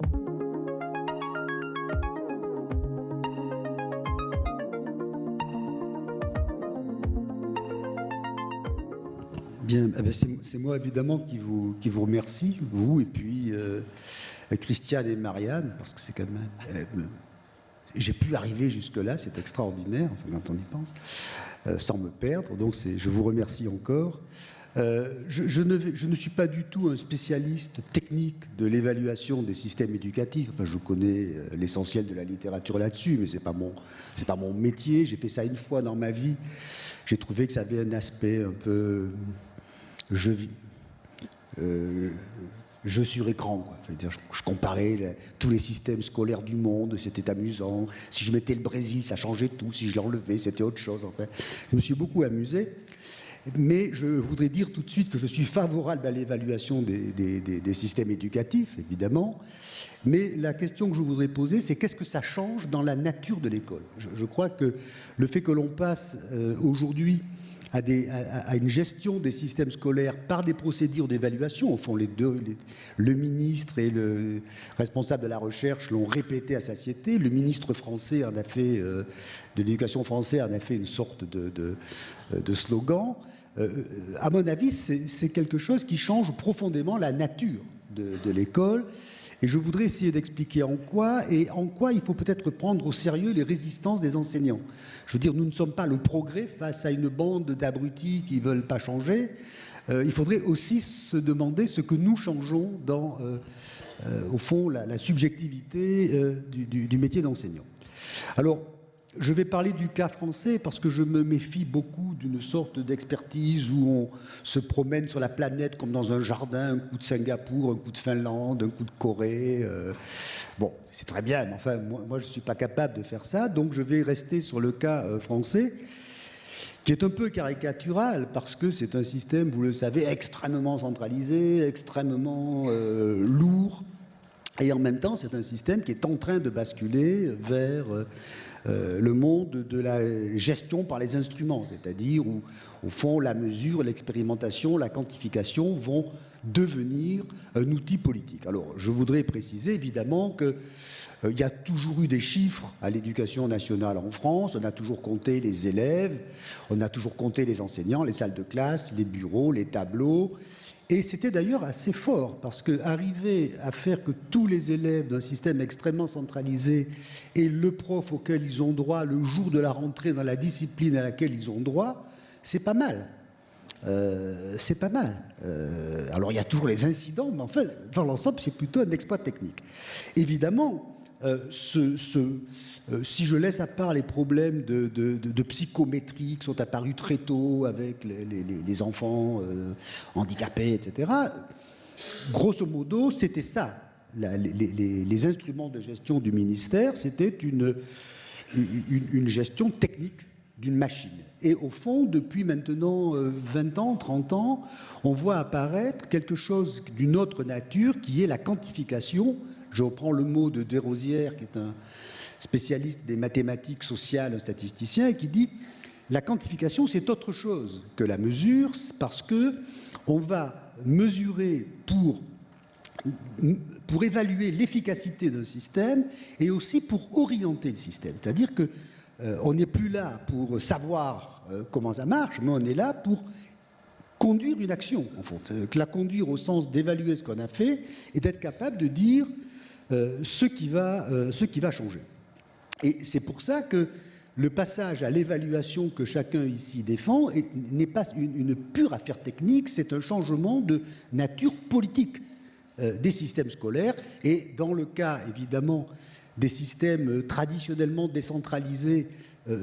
Bien, eh ben, c'est moi évidemment qui vous, qui vous remercie, vous et puis euh, Christiane et Marianne, parce que c'est quand même... Euh, j'ai pu arriver jusque-là, c'est extraordinaire, quand on y pense, euh, sans me perdre, donc je vous remercie encore. Je, ne je, ne suis pas du tout un spécialiste technique de l'évaluation des systèmes éducatifs. Enfin, je connais l'essentiel de la littérature là-dessus, mais c'est pas mon, pas mon métier. J'ai fait ça une fois dans ma vie. J'ai trouvé que ça avait un aspect un peu je, euh, je sur écran. Je, comparais tous les systèmes scolaires du monde, c'était amusant. Si je mettais le Brésil, ça changeait tout. Si je l'enlevais, c'était autre chose. En. Je me suis beaucoup amusé. Mais je voudrais dire tout de suite que je suis favorable à l'évaluation des, systèmes éducatifs, évidemment. Mais la question que je voudrais poser, c'est qu'est-ce que ça change dans la nature de l'école? Je, crois que le fait que l'on passe euh, aujourd'hui à, une gestion des systèmes scolaires par des procédures d'évaluation. Au fond, les deux, le ministre et le responsable de la recherche l'ont répété à satiété. Le ministre français en a fait, euh, de l'éducation française en a fait une sorte de, de, slogan. Euh, à mon avis, c'est quelque chose qui change profondément la nature de l'école et je voudrais essayer d'expliquer en quoi, et en quoi il faut peut-être prendre au sérieux les résistances des enseignants. Je veux dire, nous ne sommes pas le progrès face à une bande d'abrutis qui ne veulent pas changer. Euh, il faudrait aussi se demander ce que nous changeons dans, euh, au fond, la, subjectivité du, du, métier d'enseignant. Alors, je vais parler du cas français parce que je me méfie beaucoup d'une sorte d'expertise où on se promène sur la planète comme dans un jardin, un coup de Singapour, un coup de Finlande, un coup de Corée. Euh. bon, c'est très bien, mais enfin, moi, je ne suis pas capable de faire ça, donc je vais rester sur le cas euh, français qui est un peu caricatural parce que c'est un système, vous le savez, extrêmement centralisé, extrêmement euh, lourd, et en même temps, c'est un système qui est en train de basculer vers euh, le monde de la gestion par les instruments, c'est-à-dire où, au fond, la mesure, l'expérimentation, la quantification vont devenir un outil politique. Alors, je voudrais préciser évidemment que euh, il y a toujours eu des chiffres à l'éducation nationale en France. On a toujours compté les élèves, on a toujours compté les enseignants, les salles de classe, les bureaux, les tableaux. Et c'était d'ailleurs assez fort, parce qu'arriver à faire que tous les élèves d'un système extrêmement centralisé aient le prof auquel ils ont droit le jour de la rentrée dans la discipline à laquelle ils ont droit, c'est pas mal. Euh, c'est pas mal. Euh, alors il y a toujours les incidents, mais en fait, dans l'ensemble, c'est plutôt un exploit technique. Évidemment, euh, ce, euh, si je laisse à part les problèmes de, psychométrie qui sont apparus très tôt avec les, enfants euh, handicapés, etc., grosso modo, c'était ça. les, instruments de gestion du ministère, c'était une, une, gestion technique d'une machine. Et au fond, depuis maintenant 20 ans, 30 ans, on voit apparaître quelque chose d'une autre nature qui est la quantification je reprends le mot de Desrosières, qui est un spécialiste des mathématiques sociales, statisticien, qui dit la quantification, c'est autre chose que la mesure, parce que on va mesurer pour, pour évaluer l'efficacité d'un système et aussi pour orienter le système. C'est-à-dire que euh, on n'est plus là pour savoir euh, comment ça marche, mais on est là pour conduire une action, en fait. Euh, la conduire au sens d'évaluer ce qu'on a fait et d'être capable de dire ce, qui va, ce qui va changer. Et c'est pour ça que le passage à l'évaluation que chacun ici défend n'est pas une, pure affaire technique, c'est un changement de nature politique euh, des systèmes scolaires. Et dans le cas, évidemment, des systèmes traditionnellement décentralisés,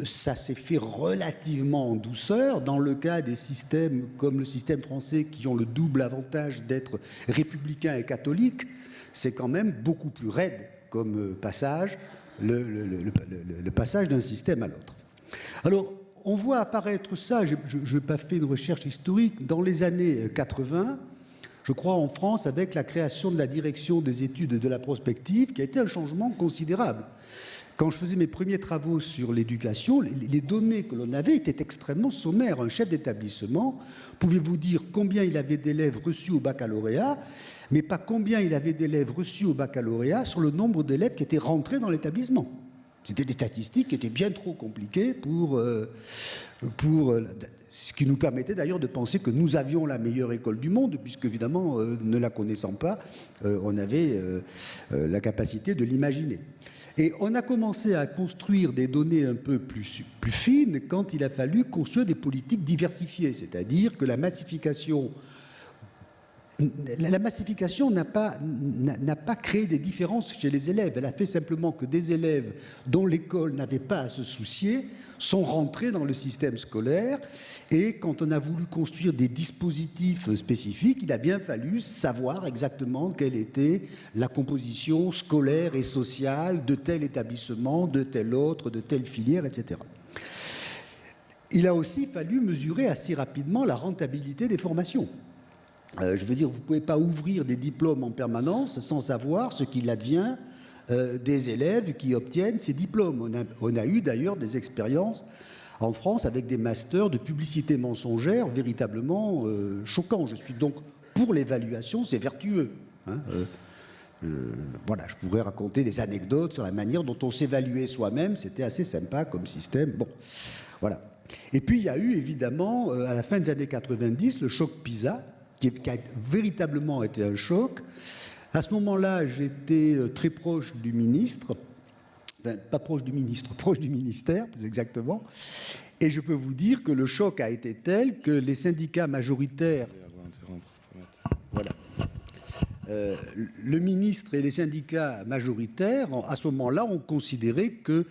ça s'est fait relativement en douceur. Dans le cas des systèmes comme le système français qui ont le double avantage d'être républicains et catholiques, c'est quand même beaucoup plus raide comme euh, passage, le, passage d'un système à l'autre. Alors, on voit apparaître ça, je n'ai pas fait une recherche historique, dans les années 80, je crois en France, avec la création de la direction des études de la prospective, qui a été un changement considérable. Quand je faisais mes premiers travaux sur l'éducation, les données que l'on avait étaient extrêmement sommaires. Un chef d'établissement pouvait vous dire combien il avait d'élèves reçus au baccalauréat, mais pas combien il avait d'élèves reçus au baccalauréat sur le nombre d'élèves qui étaient rentrés dans l'établissement. C'était des statistiques qui étaient bien trop compliquées pour, euh, pour euh, ce qui nous permettait d'ailleurs de penser que nous avions la meilleure école du monde, puisque évidemment, euh, ne la connaissant pas, on avait la capacité de l'imaginer. Et on a commencé à construire des données un peu plus, plus fines quand il a fallu construire des politiques diversifiées, c'est-à-dire que la massification la massification n'a pas, créé des différences chez les élèves. Elle a fait simplement que des élèves dont l'école n'avait pas à se soucier sont rentrés dans le système scolaire. Et quand on a voulu construire des dispositifs spécifiques, il a bien fallu savoir exactement quelle était la composition scolaire et sociale de tel établissement, de tel autre, de telle filière, etc. Il a aussi fallu mesurer assez rapidement la rentabilité des formations. Euh, je veux dire, vous ne pouvez pas ouvrir des diplômes en permanence sans savoir ce qu'il advient euh, des élèves qui obtiennent ces diplômes. On a, eu d'ailleurs des expériences en France avec des masters de publicité mensongère véritablement euh, choquants. Je suis donc pour l'évaluation, c'est vertueux. Hein, voilà, je pourrais raconter des anecdotes sur la manière dont on s'évaluait soi-même. C'était assez sympa comme système. Bon, voilà. Et puis il y a eu évidemment, à la fin des années 90, le choc PISA, qui, a véritablement été un choc. À ce moment-là, j'étais euh, très proche du ministre, enfin, pas proche du ministre, proche du ministère, plus exactement. Et je peux vous dire que le choc a été tel que les syndicats majoritaires. Voilà. Euh, le ministre et les syndicats majoritaires, à ce moment-là, ont considéré que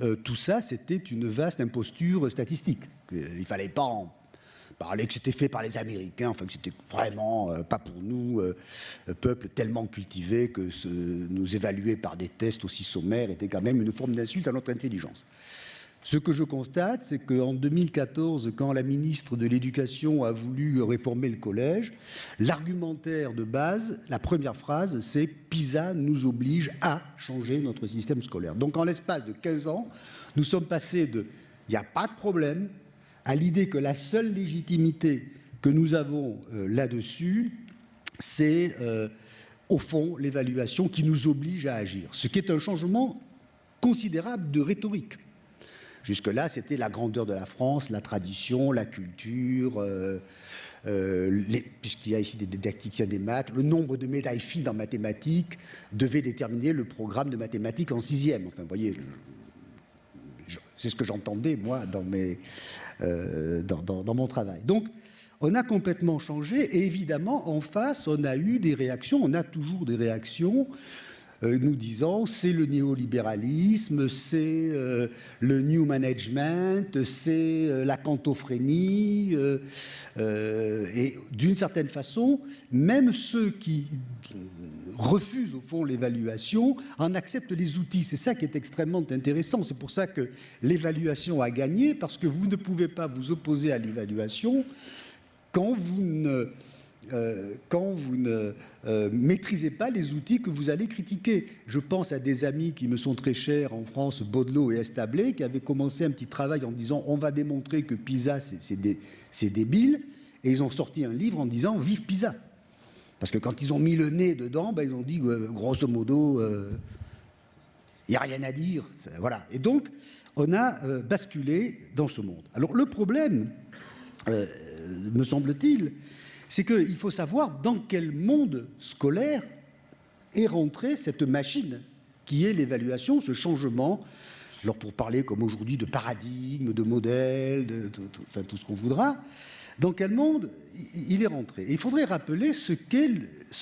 euh, tout ça, c'était une vaste imposture statistique. Il ne fallait pas en parlait que c'était fait par les Américains, enfin que c'était vraiment euh, pas pour nous, euh, peuple tellement cultivé que nous évaluer par des tests aussi sommaires était quand même une forme d'insulte à notre intelligence. Ce que je constate, c'est qu'en 2014, quand la ministre de l'Éducation a voulu réformer le collège, l'argumentaire de base, la première phrase, c'est PISA nous oblige à changer notre système scolaire. Donc en l'espace de 15 ans, nous sommes passés de il n'y a pas de problème, à l'idée que la seule légitimité que nous avons euh, là-dessus, c'est euh, au fond l'évaluation qui nous oblige à agir, ce qui est un changement considérable de rhétorique. Jusque-là, c'était la grandeur de la France, la tradition, la culture, euh, puisqu'il y a ici des didacticiens des maths, le nombre de médailles filles dans mathématiques devait déterminer le programme de mathématiques en sixième. Enfin, vous voyez, c'est ce que j'entendais, moi, dans mes, euh, dans, mon travail. Donc, on a complètement changé et évidemment, en face, on a eu des réactions, on a toujours des réactions euh, nous disant c'est le néolibéralisme, c'est euh, le new management, c'est la cantophrénie. et d'une certaine façon, même ceux qui refusent au fond l'évaluation, en acceptent les outils. C'est ça qui est extrêmement intéressant. C'est pour ça que l'évaluation a gagné, parce que vous ne pouvez pas vous opposer à l'évaluation quand vous ne, euh, euh, maîtrisez pas les outils que vous allez critiquer. Je pense à des amis qui me sont très chers en France, Baudelot et Establé, qui avaient commencé un petit travail en disant on va démontrer que PISA c'est débile, et ils ont sorti un livre en disant vive PISA. Parce que quand ils ont mis le nez dedans, ben, ils ont dit, grosso modo, il euh, n'y a rien à dire. Voilà. Et donc, on a euh, basculé dans ce monde. Alors, le problème, euh, me semble-t-il, c'est qu'il faut savoir dans quel monde scolaire est rentrée cette machine qui est l'évaluation, ce changement. Alors, pour parler comme aujourd'hui de paradigme, de modèle, de, tout ce qu'on voudra, dans quel monde il est rentré. il faudrait rappeler ce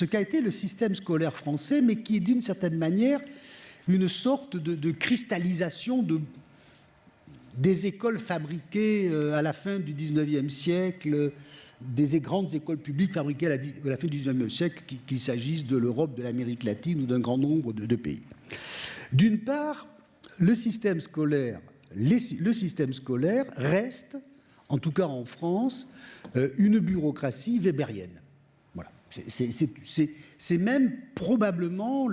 qu'a été le système scolaire français, mais qui est d'une certaine manière une sorte de, cristallisation de, des écoles fabriquées euh, à la fin du 19e siècle, des grandes écoles publiques fabriquées à la, fin du 19e siècle, qu'il s'agisse de l'Europe, de l'Amérique latine ou d'un grand nombre de, pays. D'une part, le système scolaire reste en tout cas en France, euh, une bureaucratie weberienne. Voilà. C'est même probablement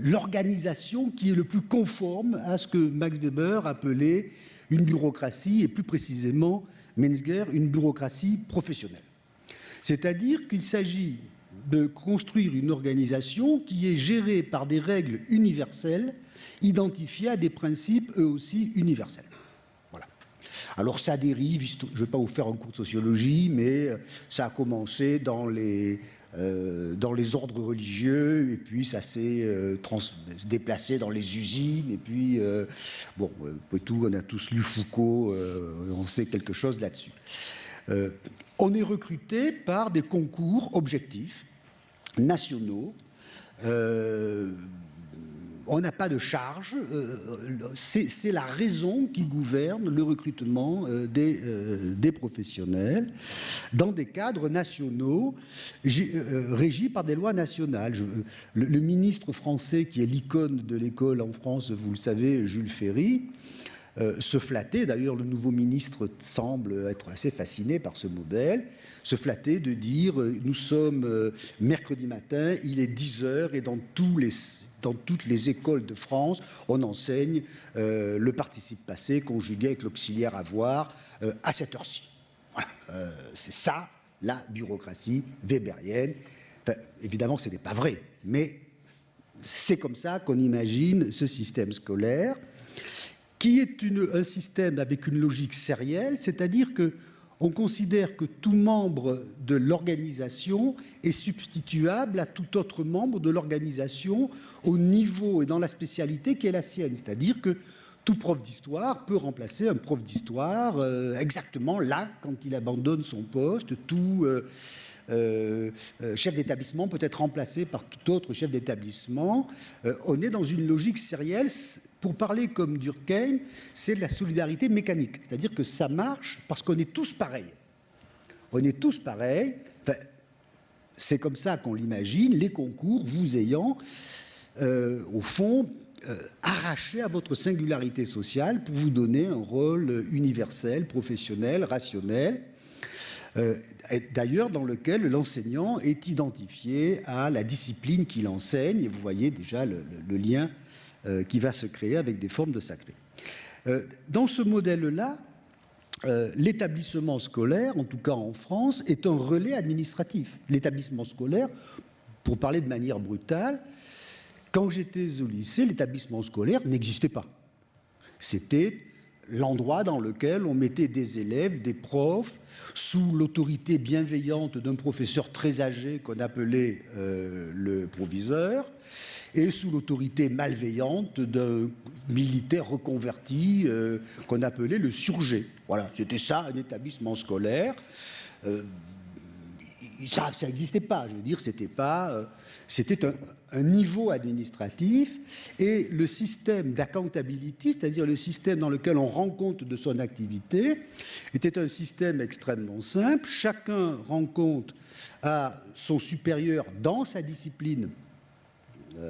l'organisation qui est le plus conforme à ce que Max Weber appelait une bureaucratie, et plus précisément Menzger, une bureaucratie professionnelle. C'est-à-dire qu'il s'agit de construire une organisation qui est gérée par des règles universelles identifiées à des principes eux aussi universels. Alors ça dérive, je ne vais pas vous faire un cours de sociologie, mais ça a commencé dans les, euh, dans les ordres religieux, et puis ça s'est euh, déplacé dans les usines, et puis, euh, bon, tout, on a tous lu Foucault, on sait quelque chose là-dessus. on est recruté par des concours objectifs, nationaux, on n'a pas de charge, euh, c'est la raison qui gouverne le recrutement euh, euh, des, professionnels dans des cadres nationaux régis par des lois nationales. le, ministre français qui est l'icône de l'école en France, vous le savez, Jules Ferry, se flattait, d'ailleurs le nouveau ministre semble être assez fasciné par ce modèle, se flatter de dire nous sommes mercredi matin, il est 10 heures et dans toutes les écoles de France, on enseigne euh, le participe passé conjugué avec l'auxiliaire avoir euh, à cette heure-ci. Voilà, euh, c'est ça la bureaucratie weberienne. évidemment, ce n'est pas vrai, mais c'est comme ça qu'on imagine ce système scolaire, qui est un système avec une logique sérielle, c'est-à-dire que on considère que tout membre de l'organisation est substituable à tout autre membre de l'organisation au niveau et dans la spécialité qui est la sienne. C'est-à-dire que tout prof d'histoire peut remplacer un prof d'histoire euh, exactement là quand il abandonne son poste. Tout euh, chef d'établissement peut être remplacé par tout autre chef d'établissement. Euh, on est dans une logique sérielle. Pour parler comme Durkheim, c'est de la solidarité mécanique. C'est-à-dire que ça marche parce qu'on est tous pareils. On est tous pareils. c'est comme ça qu'on l'imagine, les concours vous ayant, au fond, arraché à votre singularité sociale pour vous donner un rôle universel, professionnel, rationnel. Euh, d'ailleurs dans lequel l'enseignant est identifié à la discipline qu'il enseigne, et vous voyez déjà le, lien euh, qui va se créer avec des formes de sacré. Euh, dans ce modèle-là, l'établissement scolaire, en tout cas en France, est un relais administratif. L'établissement scolaire, pour parler de manière brutale, quand j'étais au lycée, l'établissement scolaire n'existait pas. C'était l'endroit dans lequel on mettait des élèves, des profs, sous l'autorité bienveillante d'un professeur très âgé qu'on appelait euh, le proviseur, et sous l'autorité malveillante d'un militaire reconverti euh, qu'on appelait le surgé. Voilà, c'était ça un établissement scolaire. Euh, ça n'existait pas, je veux dire, c'était pas c'était un, niveau administratif et le système d'accountability, c'est-à-dire le système dans lequel on rend compte de son activité, était un système extrêmement simple. Chacun rend compte à son supérieur dans sa discipline.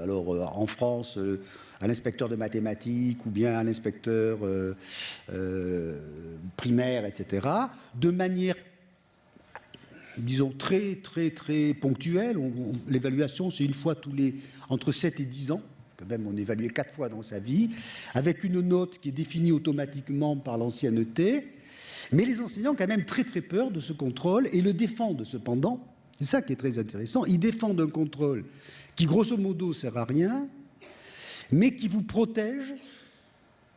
Alors euh, en France, euh, à l'inspecteur de mathématiques ou bien à l'inspecteur euh, primaire, etc., de manière disons, très, très, très ponctuelle. L'évaluation, c'est une fois tous les, entre 7 et 10 ans. Quand même, on évaluait quatre fois dans sa vie, avec une note qui est définie automatiquement par l'ancienneté. Mais les enseignants ont quand même très, très peur de ce contrôle et le défendent cependant. C'est ça qui est très intéressant. Ils défendent un contrôle qui, grosso modo, sert à rien, mais qui vous protège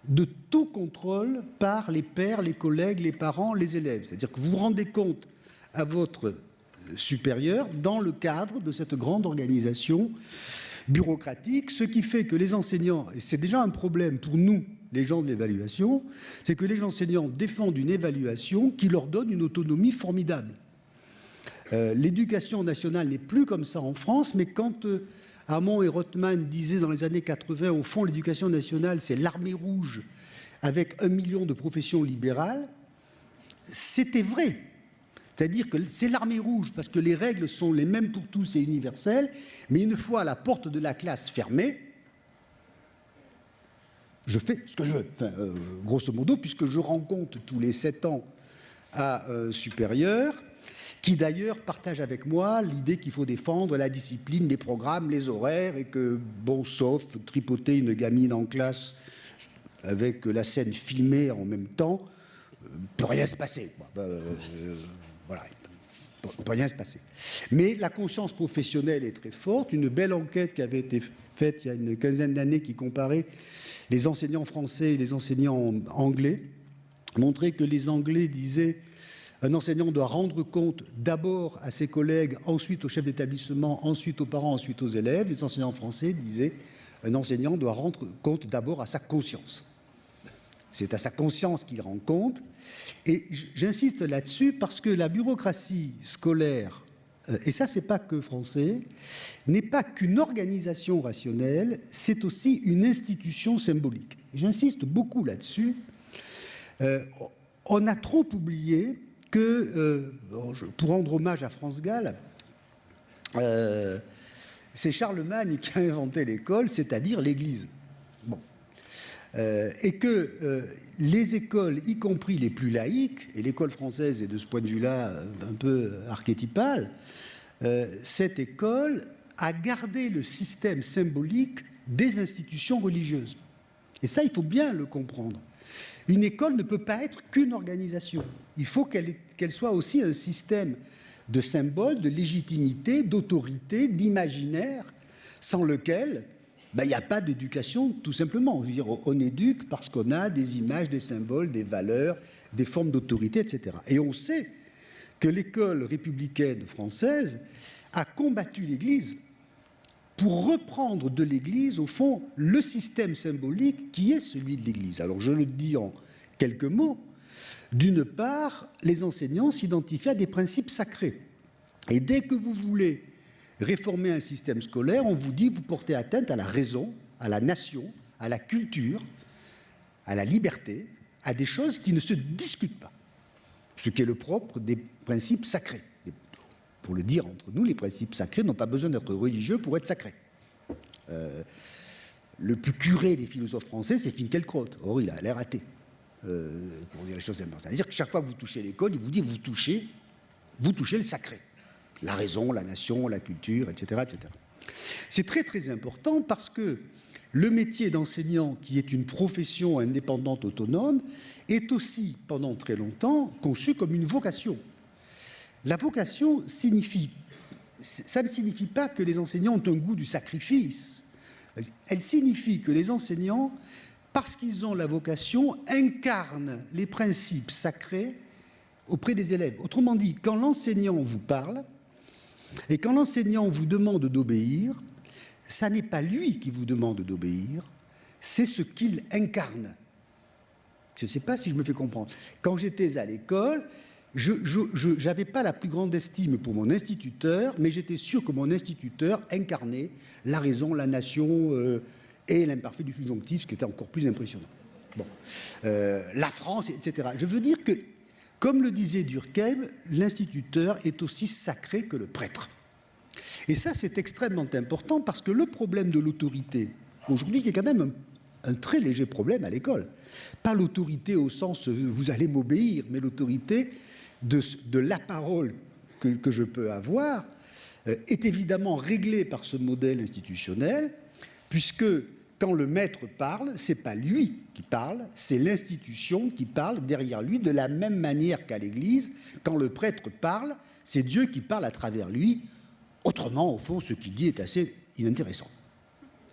de tout contrôle par les pères, les collègues, les parents, les élèves. C'est-à-dire que vous vous rendez compte à votre supérieur dans le cadre de cette grande organisation bureaucratique, ce qui fait que les enseignants, et c'est déjà un problème pour nous, les gens de l'évaluation, c'est que les enseignants défendent une évaluation qui leur donne une autonomie formidable. Euh, l'éducation nationale n'est plus comme ça en France, mais quand euh, et Rothman disaient dans les années 80, au fond, l'éducation nationale, c'est l'armée rouge avec un million de professions libérales, c'était vrai. C'est-à-dire que c'est l'armée rouge, parce que les règles sont les mêmes pour tous et universelles, mais une fois la porte de la classe fermée, je fais ce que je veux, euh, grosso modo, puisque je rends compte tous les sept ans à un supérieur, qui d'ailleurs partage avec moi l'idée qu'il faut défendre la discipline, les programmes, les horaires, et que, bon, sauf tripoter une gamine en classe avec la scène filmée en même temps, euh, peut rien se passer. Bah, euh, voilà. ne peut rien se passer. Mais la conscience professionnelle est très forte. Une belle enquête qui avait été faite il y a une quinzaine d'années qui comparait les enseignants français et les enseignants anglais montrait que les Anglais disaient un enseignant doit rendre compte d'abord à ses collègues, ensuite au chef d'établissement, ensuite aux parents, ensuite aux élèves. Les enseignants français disaient un enseignant doit rendre compte d'abord à sa conscience. C'est à sa conscience qu'il rend compte. Et j'insiste là-dessus parce que la bureaucratie scolaire, euh, et ça c'est pas que français, n'est pas qu'une organisation rationnelle, c'est aussi une institution symbolique. J'insiste beaucoup là-dessus. Euh, on a trop oublié que, euh, pour rendre hommage à France Gall, c'est Charlemagne qui a inventé l'école, c'est-à-dire l'Église. Euh, et que euh, les écoles, y compris les plus laïques, et l'école française est de ce point de vue-là euh, un peu archétypale, cette école a gardé le système symbolique des institutions religieuses. Et ça, il faut bien le comprendre. Une école ne peut pas être qu'une organisation. Il faut qu'elle soit aussi un système de symboles, de légitimité, d'autorité, d'imaginaire, sans lequel ben, il n'y a pas d'éducation, tout simplement. Dire, on éduque parce qu'on a des images, des symboles, des valeurs, des formes d'autorité, etc. Et on sait que l'école républicaine française a combattu l'Église pour reprendre de l'Église, au fond, le système symbolique qui est celui de l'Église. Alors je le dis en quelques mots. D'une part, les enseignants s'identifient à des principes sacrés. Et dès que vous voulez réformer un système scolaire, on vous dit vous portez atteinte à la raison, à la nation, à la culture, à la liberté, à des choses qui ne se discutent pas. Ce qui est le propre des principes sacrés. Pour le dire entre nous, les principes sacrés n'ont pas besoin d'être religieux pour être sacrés. Euh, le plus curé des philosophes français, c'est Finkielkraut. Or, il a l'air athée, euh, pour dire les choses. C'est-à-dire que chaque fois que vous touchez l'école, il vous dit vous touchez, vous touchez le sacré la raison, la nation, la culture, etc. etc. C'est très très important parce que le métier d'enseignant, qui est une profession indépendante autonome, est aussi, pendant très longtemps, conçu comme une vocation. La vocation signifie, ça ne signifie pas que les enseignants ont un goût du sacrifice. Elle signifie que les enseignants, parce qu'ils ont la vocation, incarnent les principes sacrés auprès des élèves. Autrement dit, quand l'enseignant vous parle, et quand l'enseignant vous demande d'obéir, ça n'est pas lui qui vous demande d'obéir, c'est ce qu'il incarne. Je ne sais pas si je me fais comprendre. Quand j'étais à l'école, je n'avais pas la plus grande estime pour mon instituteur, mais j'étais sûr que mon instituteur incarnait la raison, la nation euh, et l'imparfait du subjonctif, ce qui était encore plus impressionnant. Euh, la France, etc. Je veux dire que comme le disait Durkheim, l'instituteur est aussi sacré que le prêtre. Et ça, c'est extrêmement important parce que le problème de l'autorité, aujourd'hui, qui est quand même un, très léger problème à l'école, pas l'autorité au sens vous allez m'obéir, mais l'autorité de, la parole que, je peux avoir, euh, est évidemment réglée par ce modèle institutionnel, puisque quand le maître parle, c'est pas lui qui parle, c'est l'institution qui parle derrière lui, de la même manière qu'à l'Église, quand le prêtre parle, c'est Dieu qui parle à travers lui. Autrement, au fond, ce qu'il dit est assez inintéressant.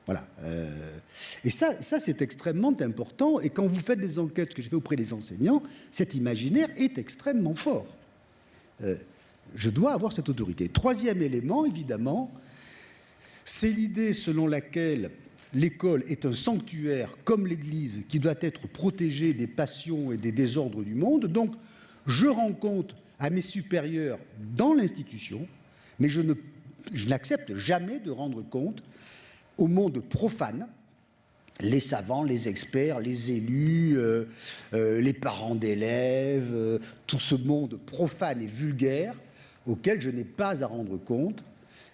Voilà. Euh, et ça, ça c'est extrêmement important. Et quand vous faites des enquêtes que je fais auprès des enseignants, cet imaginaire est extrêmement fort. Euh, je dois avoir cette autorité. Troisième élément, évidemment, c'est l'idée selon laquelle l'école est un sanctuaire comme l'Église qui doit être protégé des passions et des désordres du monde. Donc, je rends compte à mes supérieurs dans l'institution, mais je n'accepte jamais de rendre compte au monde profane, les savants, les experts, les élus, euh, euh, les parents d'élèves, euh, tout ce monde profane et vulgaire auquel je n'ai pas à rendre compte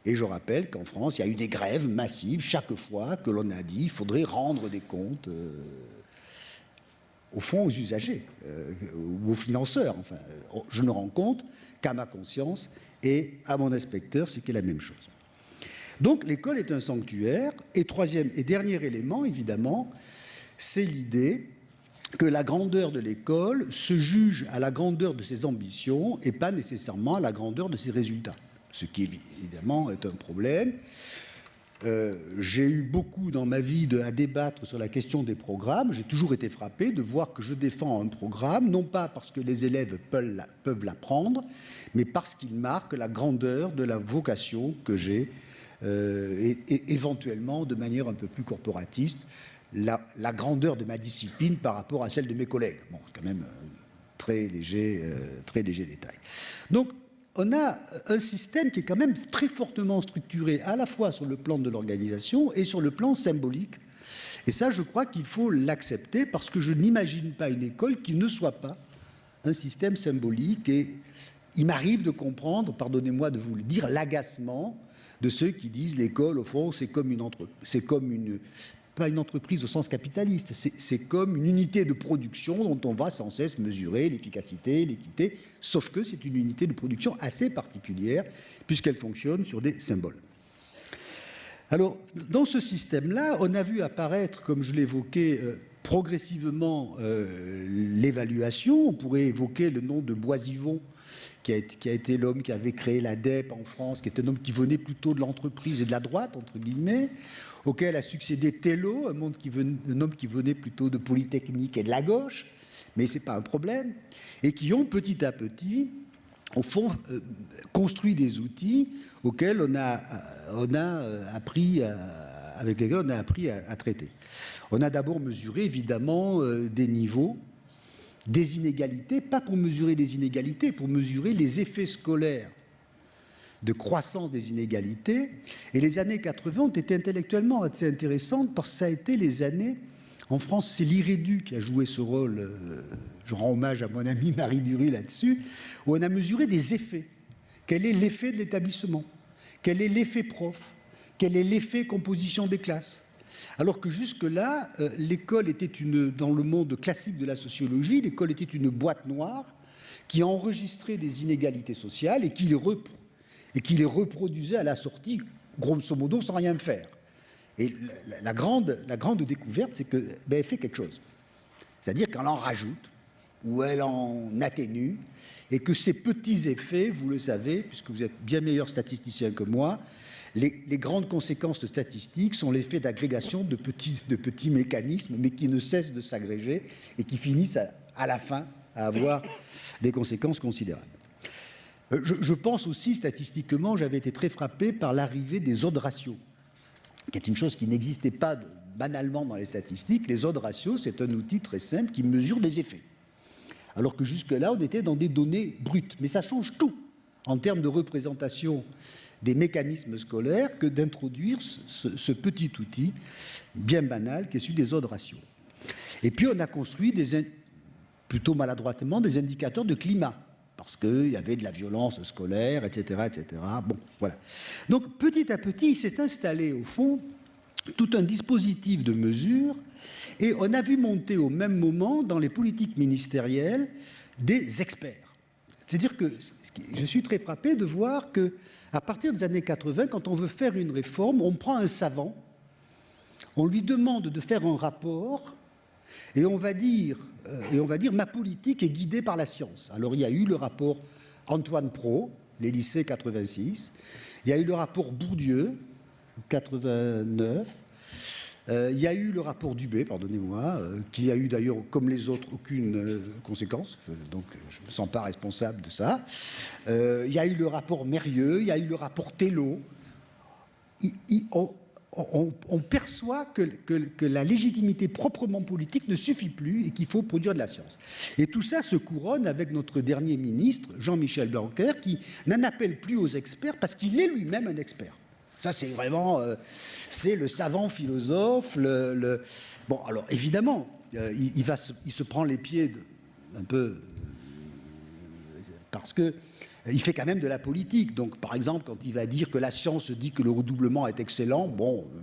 et je rappelle qu'en France, il y a eu des grèves massives chaque fois que l'on a dit qu'il faudrait rendre des comptes euh, au fond aux usagers euh, ou aux financeurs. Enfin, je ne rends compte qu'à ma conscience et à mon inspecteur, ce qui est la même chose. Donc l'école est un sanctuaire. Et troisième et dernier élément, évidemment, c'est l'idée que la grandeur de l'école se juge à la grandeur de ses ambitions et pas nécessairement à la grandeur de ses résultats, ce qui évidemment est un problème. Euh, j'ai eu beaucoup dans ma vie à débattre sur la question des programmes. J'ai toujours été frappé de voir que je défends un programme, non pas parce que les élèves peuvent l'apprendre, mais parce qu'il marque la grandeur de la vocation que j'ai, euh, et, éventuellement de manière un peu plus corporatiste, la, grandeur de ma discipline par rapport à celle de mes collègues. Bon, quand même un très léger, euh, très léger détail. Donc, on a un système qui est quand même très fortement structuré à la fois sur le plan de l'organisation et sur le plan symbolique. Et ça, je crois qu'il faut l'accepter parce que je n'imagine pas une école qui ne soit pas un système symbolique. Et il m'arrive de comprendre, pardonnez-moi de vous le dire, l'agacement de ceux qui disent l'école, au fond, c'est comme, une, c'est comme une, pas une entreprise au sens capitaliste, c'est comme une unité de production dont on va sans cesse mesurer l'efficacité, l'équité, sauf que c'est une unité de production assez particulière puisqu'elle fonctionne sur des symboles. Alors, dans ce système-là, on a vu apparaître, comme je l'évoquais, euh, progressivement euh, l'évaluation. On pourrait évoquer le nom de Boisivon, qui a, a été l'homme qui avait créé la DEP en France, qui était un homme qui venait plutôt de l'entreprise et de la droite, entre guillemets auquel a succédé Tello, un, homme qui venait plutôt de Polytechnique et de la gauche, mais ce n'est pas un problème, et qui ont petit à petit, au fond, euh, construit des outils auxquels on a, a euh, appris, avec lesquels on a appris à, traiter. On a d'abord mesuré, évidemment, euh, des niveaux, des inégalités, pas pour mesurer les inégalités, pour mesurer les effets scolaires de croissance des inégalités. Et les années 80 ont été intellectuellement assez intéressantes parce que ça a été les années, en France, c'est l'IREDU qui a joué ce rôle, euh, je rends hommage à mon ami Marie Dury là-dessus, où on a mesuré des effets. Quel est l'effet de l'établissement? Quel est l'effet prof? Quel est l'effet composition des classes? Alors que jusque-là, euh, l'école était une, dans le monde classique de la sociologie, l'école était une boîte noire qui enregistrait des inégalités sociales et qui les et qui les reproduisait à la sortie, grosso modo, sans rien faire. Et la, grande, la grande découverte, c'est qu'elle ben, fait quelque chose. C'est-à-dire qu'elle en rajoute, ou elle en atténue, et que ces petits effets, vous le savez, puisque vous êtes bien meilleur statisticien que moi, les, grandes conséquences statistiques sont l'effet d'agrégation de petits, de petits mécanismes, mais qui ne cessent de s'agréger et qui finissent à la fin à avoir des conséquences considérables. Euh, je, pense aussi, statistiquement, j'avais été très frappé par l'arrivée des odds ratios, qui est une chose qui n'existait pas banalement dans les statistiques. Les odds ratios, c'est un outil très simple qui mesure des effets. Alors que jusque-là, on était dans des données brutes. Mais ça change tout en termes de représentation des mécanismes scolaires que d'introduire ce, petit outil bien banal qui est celui des odds ratios. Et puis on a construit plutôt maladroitement des indicateurs de climat parce qu'il y avait de la violence scolaire, etc., etc. Bon, voilà. Donc, petit à petit, il s'est installé, au fond, tout un dispositif de mesures, et on a vu monter au même moment, dans les politiques ministérielles, des experts. C'est-à-dire que je suis très frappé de voir que, à partir des années 80, quand on veut faire une réforme, on prend un savant, on lui demande de faire un rapport, et on va dire euh, et on va dire ma politique est guidée par la science. Alors il y a eu le rapport Antoine Pro, les lycées 86, il y a eu le rapport Bourdieu, 89, euh, il y a eu le rapport Dubé, pardonnez-moi, euh, qui a eu d'ailleurs, comme les autres, aucune conséquence, donc je ne me sens pas responsable de ça. il y a eu le rapport Mérieux, il y a eu le rapport Tello on, perçoit que, la légitimité proprement politique ne suffit plus et qu'il faut produire de la science. Et tout ça se couronne avec notre dernier ministre, Jean-Michel Blanquer, qui n'en appelle plus aux experts parce qu'il est lui-même un expert. Ça, c'est vraiment, euh, c'est le savant philosophe. Bon, alors évidemment, euh, il, va il se prend les pieds un peu parce que il fait quand même de la politique. Donc, par exemple, quand il va dire que la science dit que le redoublement est excellent, bon, euh,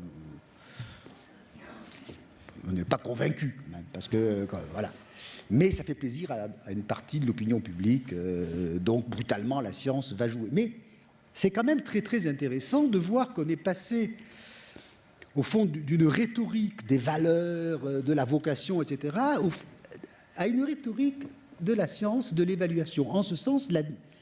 on n'est pas convaincu, quand même, parce que, voilà. Mais ça fait plaisir à, une partie de l'opinion publique, euh, donc brutalement, la science va jouer. Mais c'est quand même très, très intéressant de voir qu'on est passé au fond d'une rhétorique des valeurs, euh, de la vocation, etc., à une rhétorique de la science, de l'évaluation. En ce sens,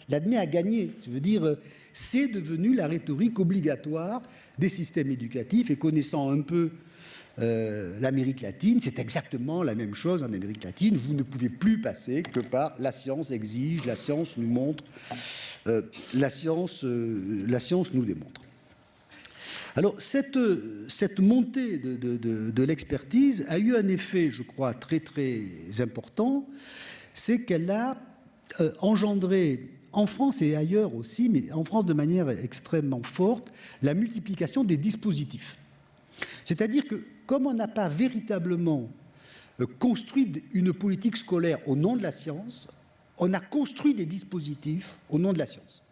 l'admet a gagné. Je veux dire, c'est devenu la rhétorique obligatoire des systèmes éducatifs et connaissant un peu euh, l'Amérique latine, c'est exactement la même chose en Amérique latine. Vous ne pouvez plus passer que par la science exige, la science nous montre, euh, la, science, euh, la science nous démontre. Alors, cette, montée de, de l'expertise a eu un effet, je crois, très très important, c'est qu'elle a engendré en France et ailleurs aussi, mais en France de manière extrêmement forte, la multiplication des dispositifs. C'est-à-dire que comme on n'a pas véritablement euh, construit une politique scolaire au nom de la science, on a construit des dispositifs au nom de la science.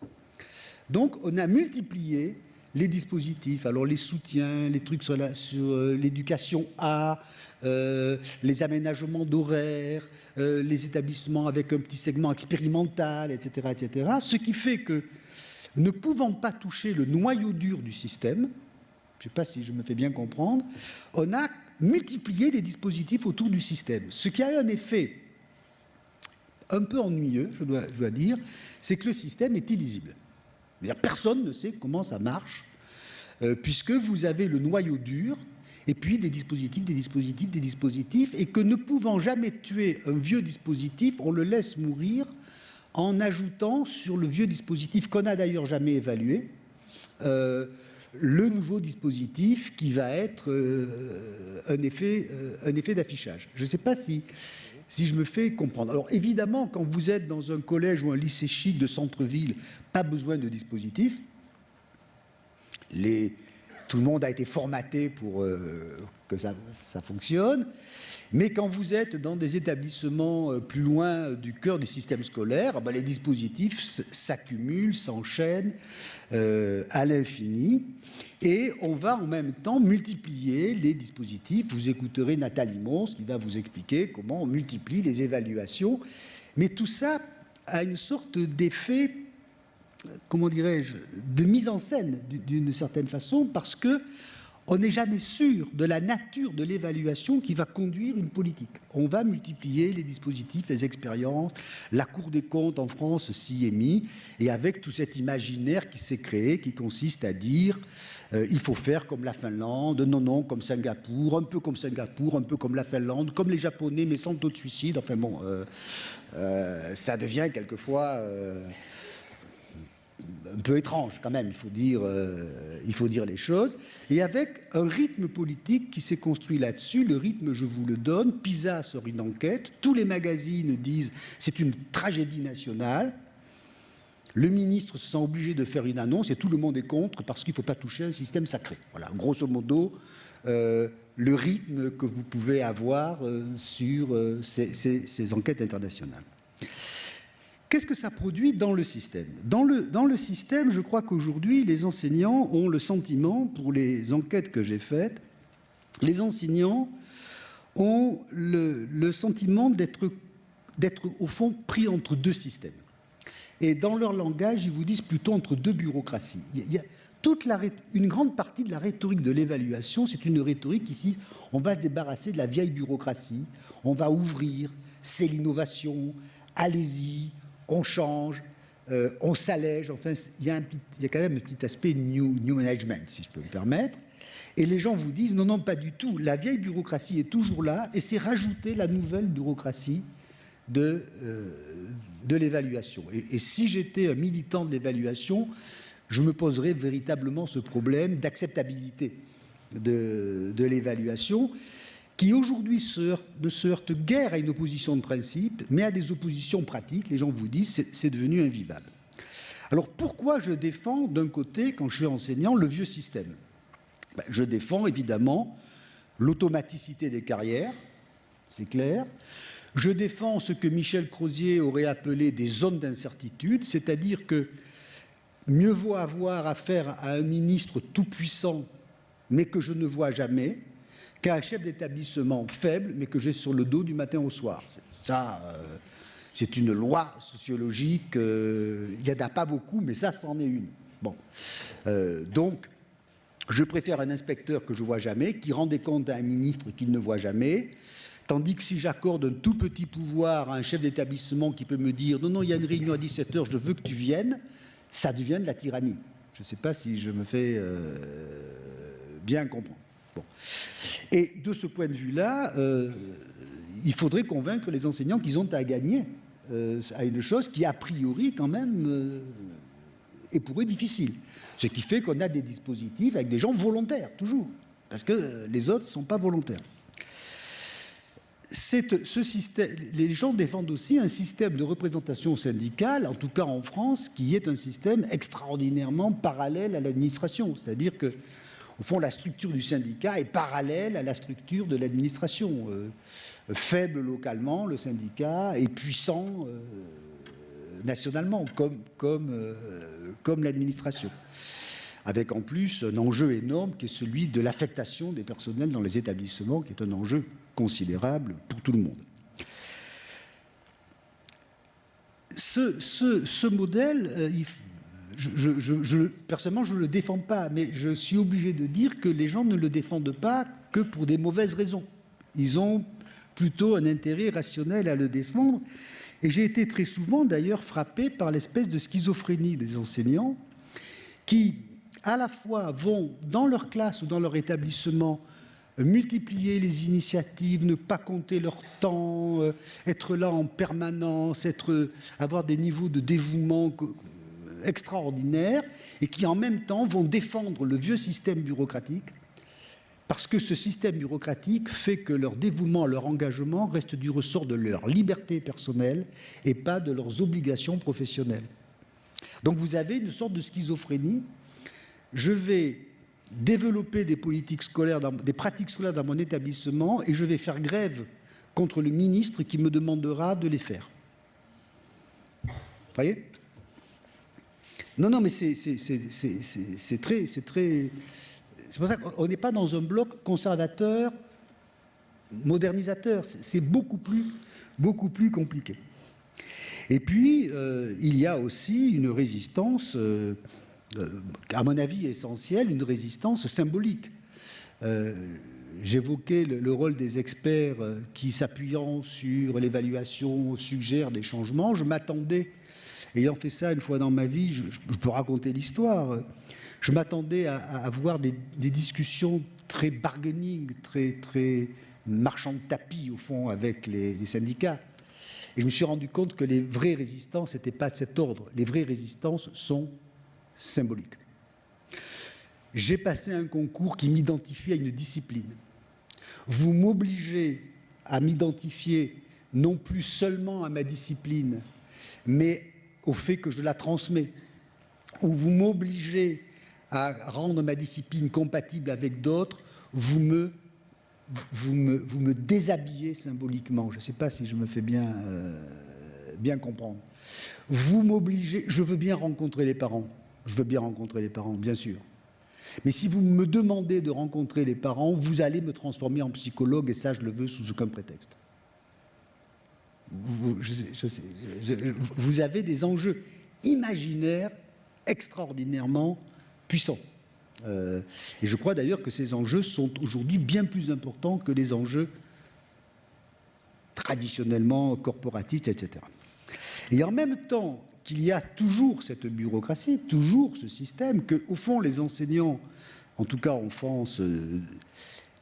Donc on a multiplié les dispositifs, alors les soutiens, les trucs sur euh, l'éducation A, euh, les aménagements d'horaires, les établissements avec un petit segment expérimental, etc., etc. Ce qui fait que, ne pouvant pas toucher le noyau dur du système, je ne sais pas si je me fais bien comprendre, on a multiplié les dispositifs autour du système. Ce qui a un effet un peu ennuyeux, je dois, dire, c'est que le système est illisible. Personne ne sait comment ça marche, euh, puisque vous avez le noyau dur, et puis des dispositifs, des dispositifs, des dispositifs, et que ne pouvant jamais tuer un vieux dispositif, on le laisse mourir en ajoutant sur le vieux dispositif qu'on n'a d'ailleurs jamais évalué, euh, le nouveau dispositif qui va être euh, un effet, euh, effet d'affichage. Je ne sais pas si, si je me fais comprendre. Alors évidemment, quand vous êtes dans un collège ou un lycée chic de centre-ville, pas besoin de dispositif. Les, tout le monde a été formaté pour euh, que ça, fonctionne. Mais quand vous êtes dans des établissements euh, plus loin du cœur du système scolaire, ben, les dispositifs s'accumulent, s'enchaînent euh, à l'infini. Et on va en même temps multiplier les dispositifs. Vous écouterez Nathalie Mons qui va vous expliquer comment on multiplie les évaluations. Mais tout ça a une sorte d'effet, comment dirais-je, de mise en scène d'une certaine façon, parce que on n'est jamais sûr de la nature de l'évaluation qui va conduire une politique. On va multiplier les dispositifs, les expériences, la Cour des comptes en France s'y est mis, et avec tout cet imaginaire qui s'est créé, qui consiste à dire euh, il faut faire comme la Finlande, non, non, comme Singapour, un peu comme Singapour, un peu comme la Finlande, comme les Japonais, mais sans taux de suicide. Enfin bon, euh, euh, ça devient quelquefois un peu étrange quand même, il faut, dire, euh, il faut dire les choses, et avec un rythme politique qui s'est construit là-dessus, le rythme je vous le donne, PISA sort une enquête, tous les magazines disent c'est une tragédie nationale, le ministre se sent obligé de faire une annonce et tout le monde est contre parce qu'il ne faut pas toucher un système sacré. Voilà, grosso modo, euh, le rythme que vous pouvez avoir euh, sur ces, ces enquêtes internationales. Qu'est-ce que ça produit dans le système? Dans le, dans le système, je crois qu'aujourd'hui, les enseignants ont le sentiment, pour les enquêtes que j'ai faites, les enseignants ont le, le sentiment d'être au fond pris entre deux systèmes. Et dans leur langage, ils vous disent plutôt entre deux bureaucraties. Il y a toute la, une grande partie de la rhétorique de l'évaluation, c'est une rhétorique ici, on va se débarrasser de la vieille bureaucratie, on va ouvrir, c'est l'innovation, allez-y, on change, euh, on s'allège, enfin, il y, a quand même un petit aspect new, management, si je peux me permettre. Et les gens vous disent, non, non, pas du tout, la vieille bureaucratie est toujours là, et c'est rajouter la nouvelle bureaucratie de, euh, l'évaluation. Et, et, si j'étais un militant de l'évaluation, je me poserais véritablement ce problème d'acceptabilité de l'évaluation qui aujourd'hui ne se heurte guère à une opposition de principe, mais à des oppositions pratiques. Les gens vous disent c'est devenu invivable. Alors pourquoi je défends d'un côté, quand je suis enseignant, le vieux système? Ben, Je défends évidemment l'automaticité des carrières, c'est clair. Je défends ce que Michel Crozier aurait appelé des zones d'incertitude, c'est-à-dire que mieux vaut avoir affaire à un ministre tout-puissant, mais que je ne vois jamais, qu'un chef d'établissement faible, mais que j'ai sur le dos du matin au soir. Ça, euh, c'est une loi sociologique. Euh, il n'y en a pas beaucoup, mais ça, c'en est une. Bon. Euh, donc, je préfère un inspecteur que je vois jamais, qui rend des comptes à un ministre qu'il ne voit jamais, Tandis que si j'accorde un tout petit pouvoir à un chef d'établissement qui peut me dire non, non, il y a une réunion à 17h, je veux que tu viennes, ça devient de la tyrannie. Je ne sais pas si je me fais bien comprendre. Et de ce point de vue-là, euh, il faudrait convaincre les enseignants qu'ils ont à gagner euh, à une chose qui, a priori, quand même, est pour eux difficile. Ce qui fait qu'on a des dispositifs avec des gens volontaires, toujours, parce que les autres ne sont pas volontaires ce système, les gens défendent aussi un système de représentation syndicale, en tout cas en France, qui est un système extraordinairement parallèle à l'administration. C'est-à-dire que, au fond, la structure du syndicat est parallèle à la structure de l'administration. Euh, faible localement, le syndicat, et puissant euh, nationalement, comme, comme, euh, comme l'administration avec en plus un enjeu énorme qui est celui de l'affectation des personnels dans les établissements, qui est un enjeu considérable pour tout le monde. Ce, modèle, euh, personnellement, je ne le défends pas, mais je suis obligé de dire que les gens ne le défendent pas que pour des mauvaises raisons. Ils ont plutôt un intérêt rationnel à le défendre. Et j'ai été très souvent, d'ailleurs, frappé par l'espèce de schizophrénie des enseignants qui, à la fois vont dans leur classe ou dans leur établissement multiplier les initiatives, ne pas compter leur temps, euh, être là en permanence, être, avoir des niveaux de dévouement extraordinaires et qui en même temps vont défendre le vieux système bureaucratique parce que ce système bureaucratique fait que leur dévouement, leur engagement reste du ressort de leur liberté personnelle et pas de leurs obligations professionnelles. Donc vous avez une sorte de schizophrénie je vais développer des politiques scolaires, des pratiques scolaires dans mon établissement et je vais faire grève contre le ministre qui me demandera de les faire. Vous voyez? Non, non, mais c'est très... C'est très, pour ça qu'on n'est pas dans un bloc conservateur, modernisateur. C'est beaucoup plus, beaucoup plus compliqué. Et puis, euh, il y a aussi une résistance... Euh, à mon avis essentielle, une résistance symbolique. Euh, j'évoquais le, rôle des experts qui, s'appuyant sur l'évaluation, suggèrent des changements. Je m'attendais, ayant fait ça une fois dans ma vie, je, peux raconter l'histoire, je m'attendais à, avoir des, discussions très bargaining, très, très marchand de tapis, au fond, avec les, syndicats. Et je me suis rendu compte que les vraies résistances n'étaient pas de cet ordre. Les vraies résistances sont symbolique. J'ai passé un concours qui m'identifie à une discipline. Vous m'obligez à m'identifier non plus seulement à ma discipline, mais au fait que je la transmets. Ou vous m'obligez à rendre ma discipline compatible avec d'autres, vous me, vous, me, vous me déshabillez symboliquement. Je ne sais pas si je me fais bien, euh, bien comprendre. Vous m'obligez, je veux bien rencontrer les parents, je veux bien rencontrer les parents, bien sûr. Mais si vous me demandez de rencontrer les parents, vous allez me transformer en psychologue, et ça, je le veux sous aucun prétexte. Vous, avez des enjeux imaginaires extraordinairement puissants. Euh, et je crois d'ailleurs que ces enjeux sont aujourd'hui bien plus importants que les enjeux traditionnellement corporatistes, etc. Et en même temps, qu'il y a toujours cette bureaucratie, toujours ce système, que au fond les enseignants, en tout cas en France, euh,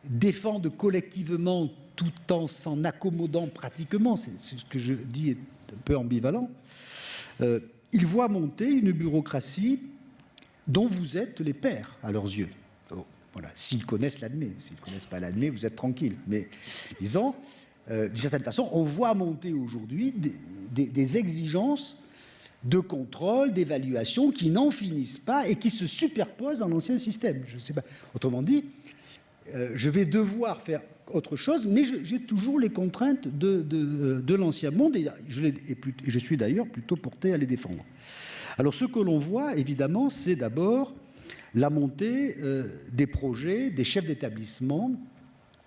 défendent collectivement tout en s'en accommodant pratiquement, c'est ce que je dis est un peu ambivalent, euh, ils voient monter une bureaucratie dont vous êtes les pères à leurs yeux. Oh, voilà, s'ils connaissent l'admet, s'ils ne connaissent pas l'admet, vous êtes tranquille. Mais disons, euh, d'une certaine façon, on voit monter aujourd'hui des exigences de contrôle, d'évaluation qui n'en finissent pas et qui se superposent dans l'ancien système. Je sais pas. Autrement dit, euh, je vais devoir faire autre chose, mais j'ai toujours les contraintes de, de, l'ancien monde et je, et suis d'ailleurs plutôt porté à les défendre. Alors ce que l'on voit, évidemment, c'est d'abord la montée euh, des projets, des chefs d'établissement,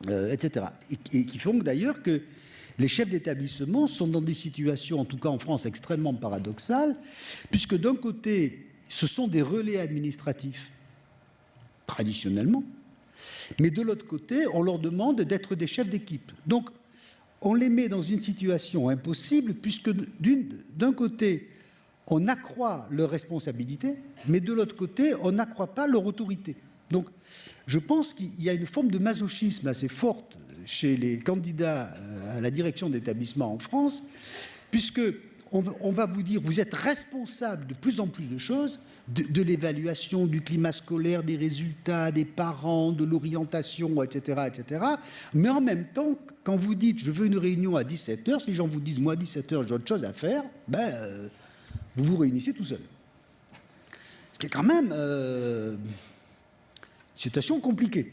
euh, etc. et, qui font d'ailleurs que les chefs d'établissement sont dans des situations, en tout cas en France, extrêmement paradoxales, puisque d'un côté, ce sont des relais administratifs, traditionnellement, mais de l'autre côté, on leur demande d'être des chefs d'équipe. Donc, on les met dans une situation impossible puisque d'un côté, on accroît leur responsabilité, mais de l'autre côté, on n'accroît pas leur autorité. Donc, je pense qu'il y a une forme de masochisme assez forte chez les candidats euh, à la direction d'établissement en France, puisque on, va vous dire, vous êtes responsable de plus en plus de choses, de, l'évaluation du climat scolaire, des résultats, des parents, de l'orientation, etc., etc. Mais en même temps, quand vous dites, je veux une réunion à 17h, si les gens vous disent, moi, à 17h, j'ai autre chose à faire, ben, euh, vous vous réunissez tout seul. Ce qui est quand même euh, une situation compliquée.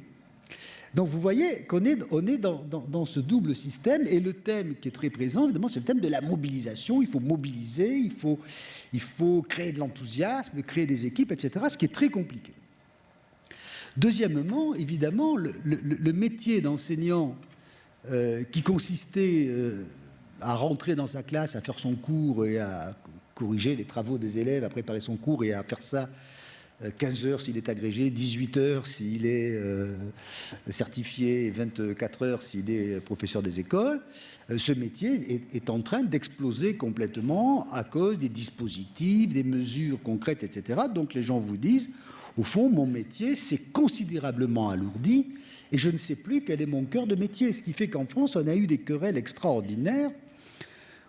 Donc vous voyez qu'on est, on est dans, ce double système et le thème qui est très présent, évidemment, c'est le thème de la mobilisation. Il faut mobiliser, il faut, créer de l'enthousiasme, créer des équipes, etc., ce qui est très compliqué. Deuxièmement, évidemment, le, métier d'enseignant euh, qui consistait euh, à rentrer dans sa classe, à faire son cours et à corriger les travaux des élèves, à préparer son cours et à faire ça 15 heures s'il est agrégé, 18 heures s'il est euh, certifié, 24 heures s'il est professeur des écoles. Euh, ce métier est, en train d'exploser complètement à cause des dispositifs, des mesures concrètes, etc. Donc les gens vous disent, au fond, mon métier s'est considérablement alourdi et je ne sais plus quel est mon cœur de métier. Ce qui fait qu'en France, on a eu des querelles extraordinaires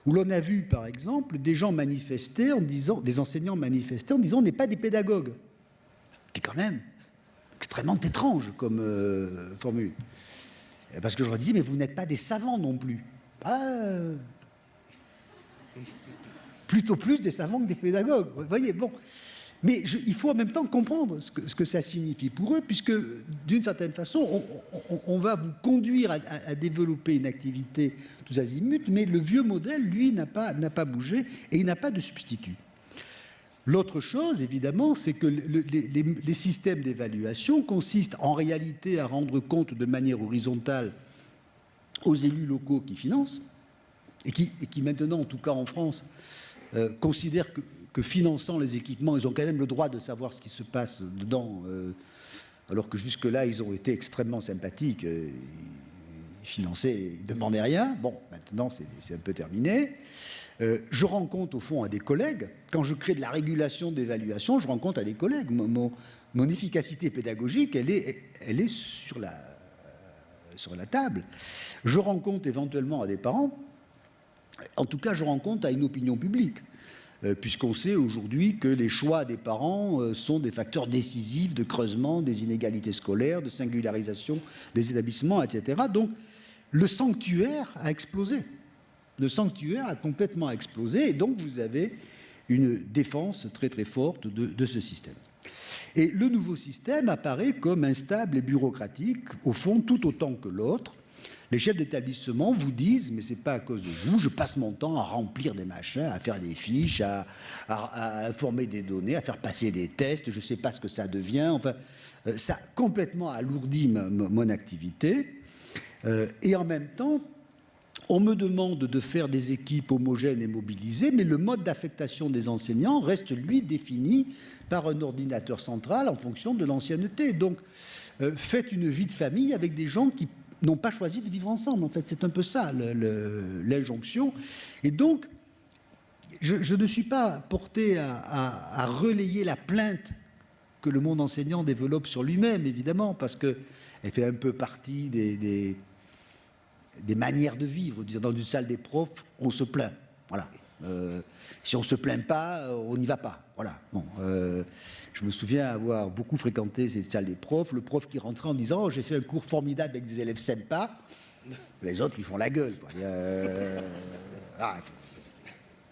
où l'on a vu, par exemple, des gens manifester en disant, des enseignants manifester en disant, on n'est pas des pédagogues qui est quand même extrêmement étrange comme euh, formule. Parce que je leur disais, mais vous n'êtes pas des savants non plus. Ah, plutôt plus des savants que des pédagogues. Voyez, bon. Mais il faut en même temps comprendre ce que, ça signifie pour eux, puisque d'une certaine façon, on, va vous conduire à, développer une activité tous azimuts, mais le vieux modèle, lui, n'a pas bougé et il n'a pas de substitut. L'autre chose, évidemment, c'est que les, systèmes d'évaluation consistent en réalité à rendre compte de manière horizontale aux élus locaux qui financent, et qui, maintenant, en tout cas en France, euh, considèrent que, finançant les équipements, ils ont quand même le droit de savoir ce qui se passe dedans, euh, alors que jusque-là, ils ont été extrêmement sympathiques, euh, ils finançaient, ils ne demandaient rien. Bon, maintenant, c'est un peu terminé. Euh, je rends compte au fond à des collègues, quand je crée de la régulation d'évaluation, je rends compte à des collègues. Mon, efficacité pédagogique, elle est, sur la table. Je rends compte éventuellement à des parents, en tout cas je rends compte à une opinion publique euh, puisqu'on sait aujourd'hui que les choix des parents euh, sont des facteurs décisifs de creusement des inégalités scolaires, de singularisation des établissements, etc. Donc, le sanctuaire a explosé le sanctuaire a complètement explosé et donc vous avez une défense très très forte de, ce système. Et le nouveau système apparaît comme instable et bureaucratique, au fond tout autant que l'autre. Les chefs d'établissement vous disent, mais c'est pas à cause de vous, je passe mon temps à remplir des machins, à faire des fiches, à, informer des données, à faire passer des tests, je sais pas ce que ça devient. Enfin, euh, ça complètement alourdi mon activité. Euh, et en même temps, on me demande de faire des équipes homogènes et mobilisées, mais le mode d'affectation des enseignants reste, lui, défini par un ordinateur central en fonction de l'ancienneté. Donc, euh, faites une vie de famille avec des gens qui n'ont pas choisi de vivre ensemble. En fait, c'est un peu ça l'injonction. Et donc, je, ne suis pas porté à, relayer la plainte que le monde enseignant développe sur lui-même, évidemment, parce qu'elle fait un peu partie des des manières de vivre. Dans une salle des profs, on se plaint. Voilà. Euh, si on ne se plaint pas, euh, on n'y va pas. Voilà. Bon, euh, je me souviens avoir beaucoup fréquenté cette salle des profs. Le prof qui rentrait en disant oh, J'ai fait un cours formidable avec des élèves sympas. Les autres lui font la gueule. Ah,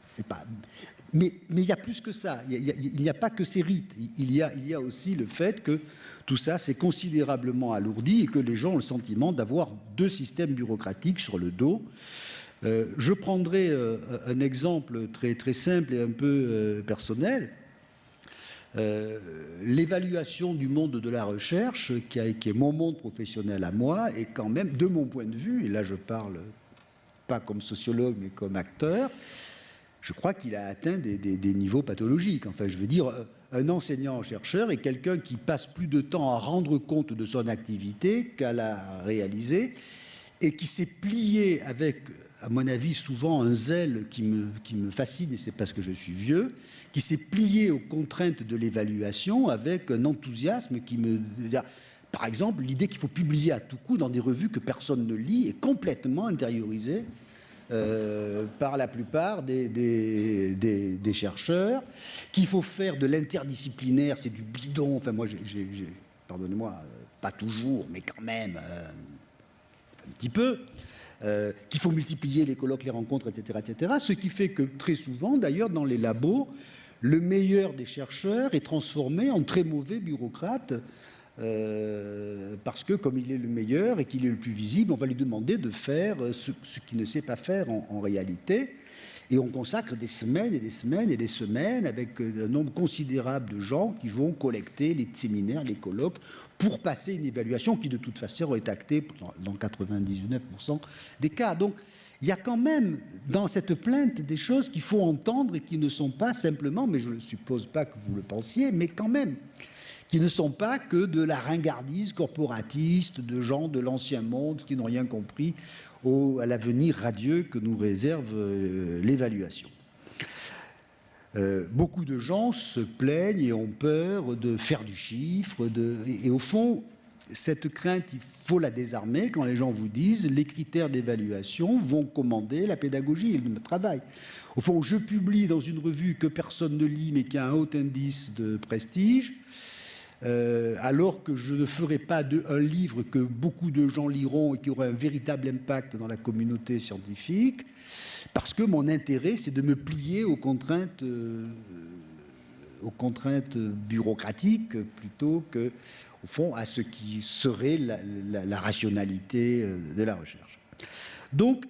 c'est pas. Mais, il y a plus que ça. Il n'y a, pas que ces rites. Il y a, aussi le fait que tout ça s'est considérablement alourdi et que les gens ont le sentiment d'avoir deux systèmes bureaucratiques sur le dos. Euh, je prendrai euh, un exemple très, très simple et un peu euh, personnel. L'évaluation du monde de la recherche, qui, qui, est mon monde professionnel à moi, est quand même, de mon point de vue, et là je parle pas comme sociologue mais comme acteur, je crois qu'il a atteint des, niveaux pathologiques. Enfin, je veux dire, un enseignant-chercheur est quelqu'un qui passe plus de temps à rendre compte de son activité qu'à la réaliser et qui s'est plié avec, à mon avis, souvent un zèle qui me, qui me fascine, et c'est parce que je suis vieux, qui s'est plié aux contraintes de l'évaluation avec un enthousiasme qui me... Par exemple, l'idée qu'il faut publier à tout coup dans des revues que personne ne lit est complètement intériorisée euh, par la plupart des, chercheurs, qu'il faut faire de l'interdisciplinaire, c'est du bidon. Enfin, moi, pardonnez-moi, euh, pas toujours, mais quand même, euh, un petit peu. Qu'il faut multiplier les colloques, les rencontres, etc., etc. Ce qui fait que très souvent, d'ailleurs, dans les labos, le meilleur des chercheurs est transformé en très mauvais bureaucrate euh, parce que comme il est le meilleur et qu'il est le plus visible, on va lui demander de faire ce, qu'il ne sait pas faire en, réalité. Et on consacre des semaines et des semaines et des semaines avec euh, un nombre considérable de gens qui vont collecter les séminaires, les colloques, pour passer une évaluation qui de toute façon est actée dans 99% des cas. Donc il y a quand même dans cette plainte des choses qu'il faut entendre et qui ne sont pas simplement, mais je ne suppose pas que vous le pensiez, mais quand même qui ne sont pas que de la ringardise corporatiste de gens de l'ancien monde qui n'ont rien compris à l'avenir radieux que nous réserve euh, l'évaluation. Euh, beaucoup de gens se plaignent et ont peur de faire du chiffre, de, et, au fond, cette crainte, il faut la désarmer quand les gens vous disent les critères d'évaluation vont commander la pédagogie et le travail. Au fond, je publie dans une revue que personne ne lit mais qui a un haut indice de prestige, euh, alors que je ne ferai pas un livre que beaucoup de gens liront et qui aura un véritable impact dans la communauté scientifique, parce que mon intérêt, c'est de me plier aux contraintes, euh, aux contraintes bureaucratiques plutôt que, au fond, à ce qui serait la, rationalité euh, de la recherche. Donc,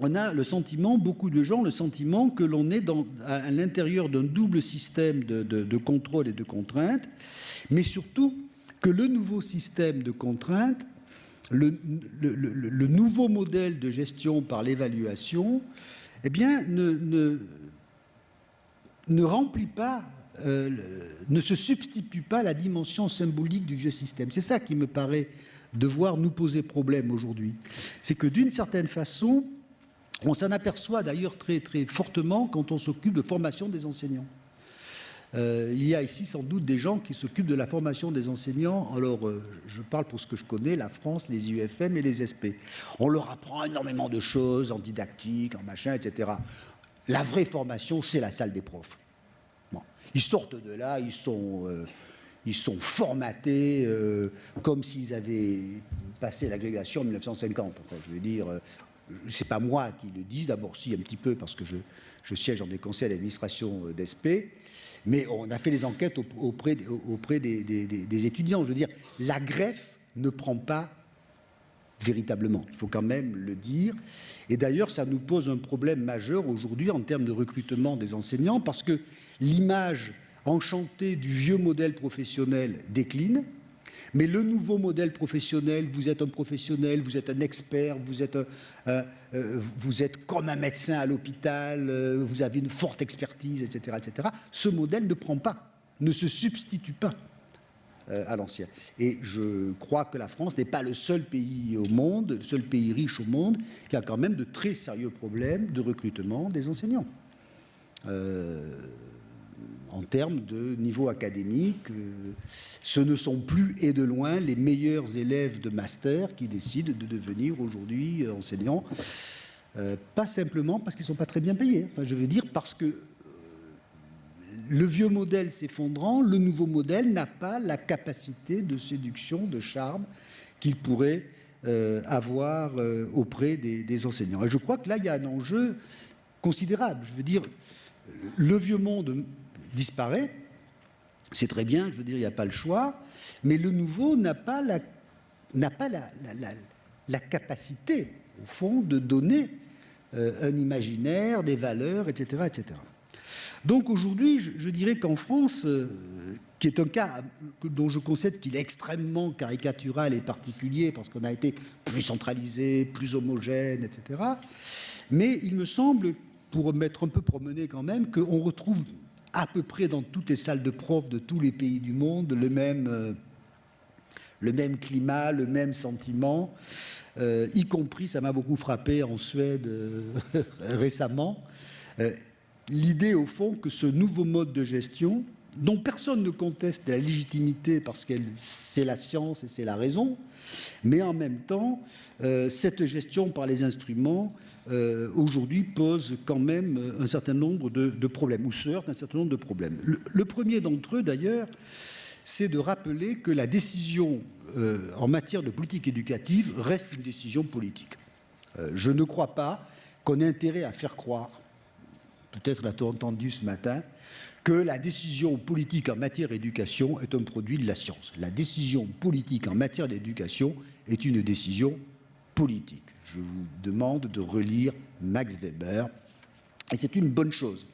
on a le sentiment, beaucoup de gens, le sentiment que l'on est à, l'intérieur d'un double système de, contrôle et de contraintes, mais surtout que le nouveau système de contraintes, le, nouveau modèle de gestion par l'évaluation, eh bien, ne, ne, remplit pas, euh, ne se substitue pas à la dimension symbolique du vieux système. C'est ça qui me paraît devoir nous poser problème aujourd'hui. C'est que d'une certaine façon, on s'en aperçoit d'ailleurs très, très fortement quand on s'occupe de formation des enseignants. Euh, il y a ici sans doute des gens qui s'occupent de la formation des enseignants. Alors, euh, je parle pour ce que je connais, la France, les IUFM et les SP. On leur apprend énormément de choses en didactique, en machin, etc. La vraie formation, c'est la salle des profs. Ils sortent de là, ils sont, euh, ils sont formatés comme s'ils avaient passé l'agrégation en 1950. Enfin, je veux dire, c'est pas moi qui le dis, d'abord si un petit peu parce que je, siège dans des conseils d'administration d'ESP, mais on a fait les enquêtes auprès, auprès des, étudiants. Je veux dire, la greffe ne prend pas véritablement. Il faut quand même le dire. Et d'ailleurs, ça nous pose un problème majeur aujourd'hui en termes de recrutement des enseignants parce que l'image enchantée du vieux modèle professionnel décline. Mais le nouveau modèle professionnel, vous êtes un professionnel, vous êtes un expert, vous êtes, euh, êtes comme un médecin à l'hôpital, euh, vous avez une forte expertise, etc., etc. Ce modèle ne prend pas, ne se substitue pas euh, à l'ancien. Et je crois que la France n'est pas le seul pays au monde, le seul pays riche au monde, qui a quand même de très sérieux problèmes de recrutement des enseignants en termes de niveau académique. Euh, ce ne sont plus et de loin les meilleurs élèves de master qui décident de devenir aujourd'hui euh, enseignants. Euh, pas simplement parce qu'ils ne sont pas très bien payés. Enfin, je veux dire parce que le vieux modèle s'effondrant, le nouveau modèle n'a pas la capacité de séduction, de charme qu'il pourrait avoir auprès des, des, enseignants. Et je crois que là, il y a un enjeu considérable. Je veux dire, le vieux monde disparaît. C'est très bien, je veux dire, il n'y a pas le choix. Mais le nouveau n'a pas la, capacité, au fond, de donner euh, un imaginaire, des valeurs, etc. etc. Donc aujourd'hui, je, dirais qu'en France, euh, qui est un cas dont je concède qu'il est extrêmement caricatural et particulier, parce qu'on a été plus centralisé, plus homogène, etc. Mais il me semble, pour m'être un peu promené quand même, qu'on retrouve à peu près dans toutes les salles de profs de tous les pays du monde le même, euh, climat, le même sentiment. y compris, ça m'a beaucoup frappé en Suède récemment, l'idée au fond que ce nouveau mode de gestion, dont personne ne conteste la légitimité parce que c'est la science et c'est la raison, mais en même temps, euh, cette gestion par les instruments euh, aujourd'hui pose quand même un certain nombre de, problèmes, ou sorte un certain nombre de problèmes. Le, premier d'entre eux, d'ailleurs, c'est de rappeler que la décision euh, en matière de politique éducative reste une décision politique. je ne crois pas qu'on ait intérêt à faire croire, peut-être l'a-t-on entendu ce matin, que la décision politique en matière d'éducation est un produit de la science. La décision politique en matière d'éducation est une décision politique. Je vous demande de relire Max Weber, et c'est une bonne chose.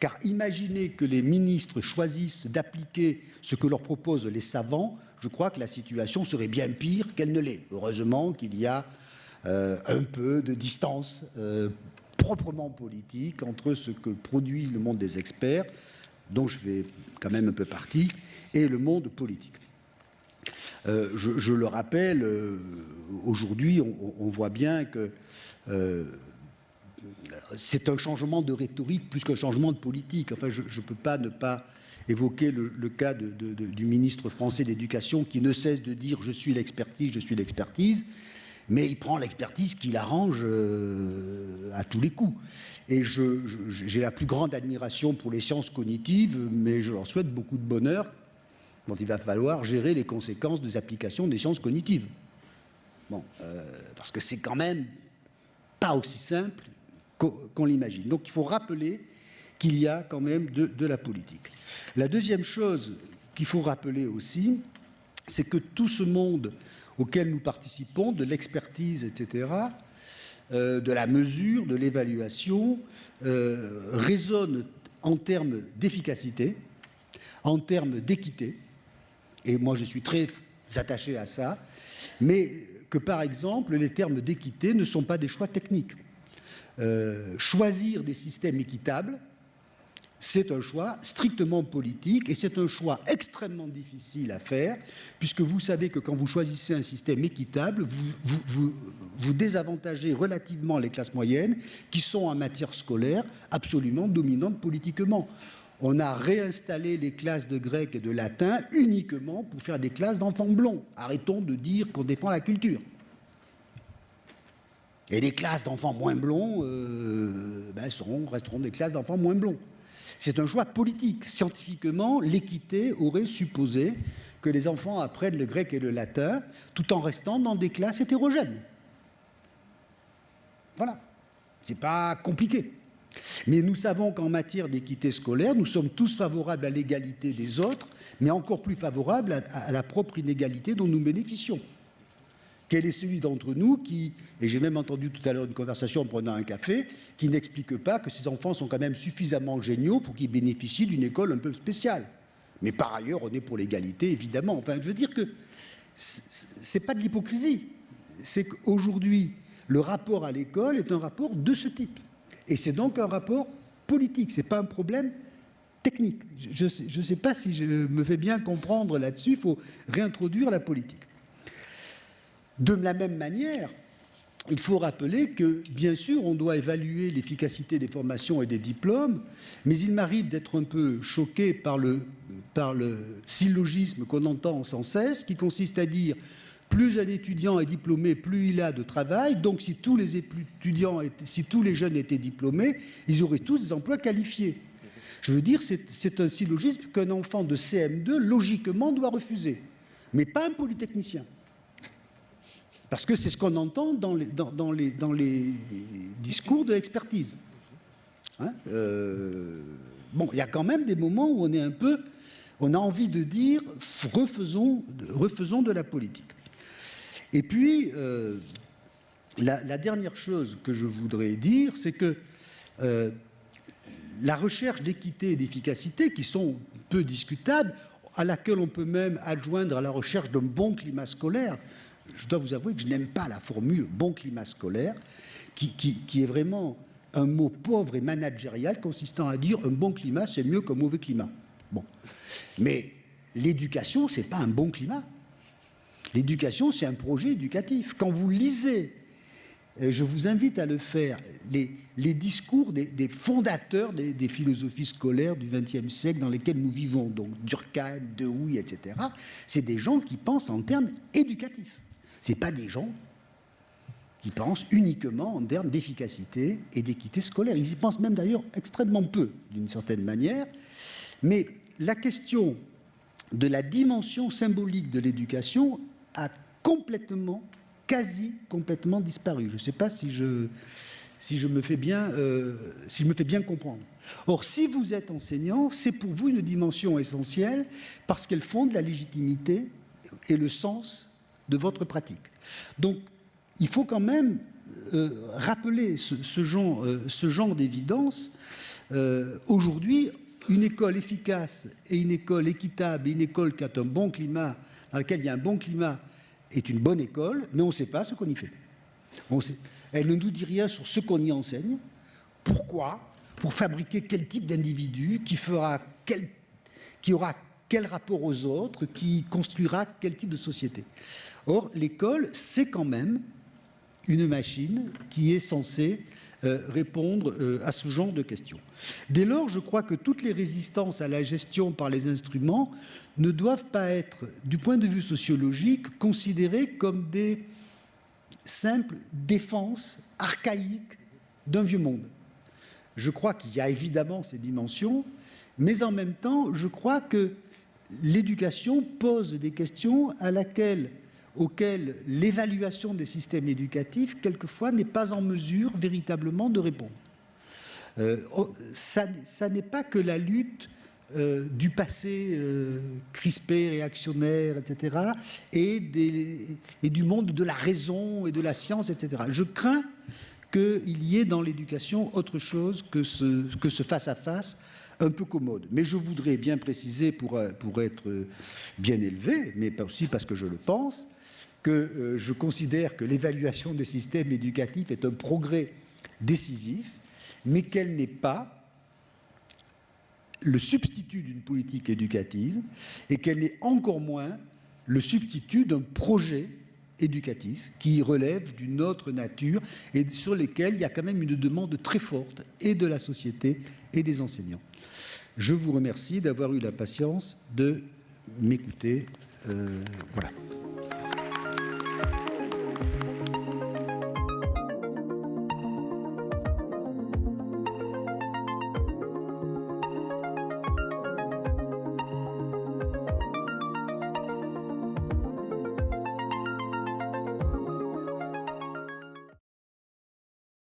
Car imaginez que les ministres choisissent d'appliquer ce que leur proposent les savants, je crois que la situation serait bien pire qu'elle ne l'est. Heureusement qu'il y a euh, un peu de distance euh, proprement politique entre ce que produit le monde des experts dont je fais quand même un peu partie, et le monde politique. Euh, je, le rappelle, euh, aujourd'hui, on, voit bien que euh, c'est un changement de rhétorique plus qu'un changement de politique. Enfin, je ne peux pas ne pas évoquer le, cas du ministre français de l'Éducation qui ne cesse de dire « je suis l'expertise, je suis l'expertise », mais il prend l'expertise qui l'arrange à tous les coups. Et j'ai la plus grande admiration pour les sciences cognitives, mais je leur souhaite beaucoup de bonheur il va falloir gérer les conséquences des applications des sciences cognitives. Bon, euh, parce que c'est quand même pas aussi simple qu'on l'imagine. Donc il faut rappeler qu'il y a quand même de, de la politique. La deuxième chose qu'il faut rappeler aussi, c'est que tout ce monde auquel nous participons, de l'expertise, etc., euh, de la mesure, de l'évaluation, euh, résonne en termes d'efficacité, en termes d'équité, et moi je suis très attaché à ça, mais que par exemple les termes d'équité ne sont pas des choix techniques. Euh, choisir des systèmes équitables, c'est un choix strictement politique et c'est un choix extrêmement difficile à faire puisque vous savez que quand vous choisissez un système équitable, vous, vous, désavantagez relativement les classes moyennes qui sont en matière scolaire absolument dominantes politiquement. On a réinstallé les classes de grec et de latin uniquement pour faire des classes d'enfants blonds. Arrêtons de dire qu'on défend la culture. Et les classes d'enfants moins blonds euh, ben, resteront des classes d'enfants moins blonds. C'est un choix politique. Scientifiquement, l'équité aurait supposé que les enfants apprennent le grec et le latin tout en restant dans des classes hétérogènes. Voilà. C'est pas compliqué. Mais nous savons qu'en matière d'équité scolaire, nous sommes tous favorables à l'égalité des autres, mais encore plus favorables à la propre inégalité dont nous bénéficions. Quel est celui d'entre nous qui, et j'ai même entendu tout à l'heure une conversation en prenant un café, qui n'explique pas que ces enfants sont quand même suffisamment géniaux pour qu'ils bénéficient d'une école un peu spéciale? Mais par ailleurs, on est pour l'égalité, évidemment. Enfin, je veux dire que c'est pas de l'hypocrisie. C'est qu'aujourd'hui, le rapport à l'école est un rapport de ce type. Et c'est donc un rapport politique, ce n'est pas un problème technique. Je ne sais pas si je me fais bien comprendre là-dessus, il faut réintroduire la politique. De la même manière, il faut rappeler que, bien sûr, on doit évaluer l'efficacité des formations et des diplômes, mais il m'arrive d'être un peu choqué par le, par le syllogisme qu'on entend sans cesse, qui consiste à dire plus un étudiant est diplômé, plus il a de travail. Donc, si tous les étudiants, si tous les jeunes étaient diplômés, ils auraient tous des emplois qualifiés. Je veux dire, c'est un syllogisme qu'un enfant de CM2, logiquement, doit refuser, mais pas un polytechnicien. Parce que c'est ce qu'on entend dans les, discours de l'expertise. Hein, euh, bon, il y a quand même des moments où on est un peu... On a envie de dire refaisons de la politique. Et puis, euh, la, dernière chose que je voudrais dire, c'est que euh, la recherche d'équité et d'efficacité, qui sont peu discutables, à laquelle on peut même adjoindre à la recherche d'un bon climat scolaire, je dois vous avouer que je n'aime pas la formule bon climat scolaire, qui, est vraiment un mot pauvre et managérial consistant à dire un bon climat, c'est mieux qu'un mauvais climat. Bon. Mais l'éducation, ce n'est pas un bon climat. L'éducation, c'est un projet éducatif. Quand vous lisez, euh, je vous invite à le faire, les, discours des, fondateurs des, philosophies scolaires du XXe siècle dans lesquels nous vivons, donc Durkheim, Dewey, etc., c'est des gens qui pensent en termes éducatifs. Ce pas des gens qui pensent uniquement en termes d'efficacité et d'équité scolaire. Ils y pensent même d'ailleurs extrêmement peu, d'une certaine manière. Mais la question de la dimension symbolique de l'éducation a complètement, quasi complètement disparu. Je ne sais pas si je, si je, me fais bien, euh, si je me fais bien comprendre. Or, si vous êtes enseignant, c'est pour vous une dimension essentielle parce qu'elle fonde la légitimité et le sens de votre pratique. Donc, il faut quand même euh, rappeler ce, genre, euh, genre d'évidence. Aujourd'hui, une école efficace et une école équitable une école qui a un bon climat, dans laquelle il y a un bon climat, est une bonne école, mais on ne sait pas ce qu'on y fait. Elle ne nous dit rien sur ce qu'on y enseigne, pourquoi, pour fabriquer quel type d'individu, qui fera quel, qui aura quel rapport aux autres, qui construira quel type de société. Or, l'école, c'est quand même une machine qui est censée répondre euh, à ce genre de questions. Dès lors, je crois que toutes les résistances à la gestion par les instruments ne doivent pas être, du point de vue sociologique, considérées comme des simples défenses archaïques d'un vieux monde. Je crois qu'il y a évidemment ces dimensions, mais en même temps, je crois que l'éducation pose des questions à laquelle auxquelles l'évaluation des systèmes éducatifs, quelquefois, n'est pas en mesure véritablement de répondre. Euh, oh, ça, n'est pas que la lutte euh, du passé euh, crispé, réactionnaire, etc., et, du monde de la raison et de la science, etc. Je crains qu'il y ait dans l'éducation autre chose que ce, que ce face-à-face un peu commode. Mais je voudrais bien préciser, pour, pour être bien élevé, mais aussi parce que je le pense, que euh, je considère que l'évaluation des systèmes éducatifs est un progrès décisif, mais qu'elle n'est pas le substitut d'une politique éducative et qu'elle n'est encore moins le substitut d'un projet éducatif qui relève d'une autre nature et sur lesquels il y a quand même une demande très forte et de la société et des enseignants. Je vous remercie d'avoir eu la patience de m'écouter. Euh, voilà.